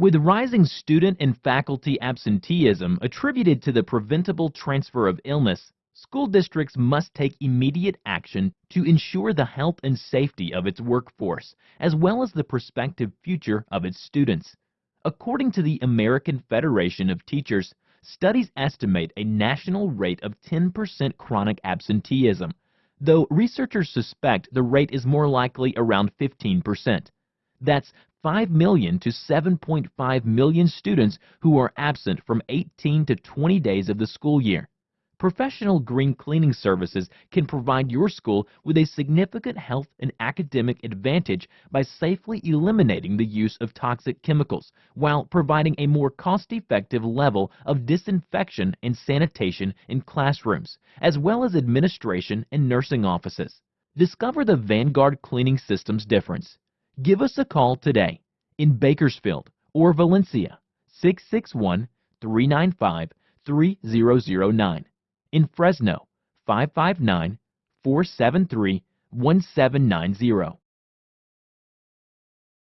With rising student and faculty absenteeism attributed to the preventable transfer of illness, school districts must take immediate action to ensure the health and safety of its workforce, as well as the prospective future of its students. According to the American Federation of Teachers, studies estimate a national rate of 10% chronic absenteeism, though researchers suspect the rate is more likely around 15%. That's 5 million to 7.5 million students who are absent from 18 to 20 days of the school year. Professional green cleaning services can provide your school with a significant health and academic advantage by safely eliminating the use of toxic chemicals while providing a more cost-effective level of disinfection and sanitation in classrooms, as well as administration and nursing offices. Discover the Vanguard Cleaning Systems difference. Give us a call today in Bakersfield or Valencia 661 395 3009. In Fresno 559 473 1790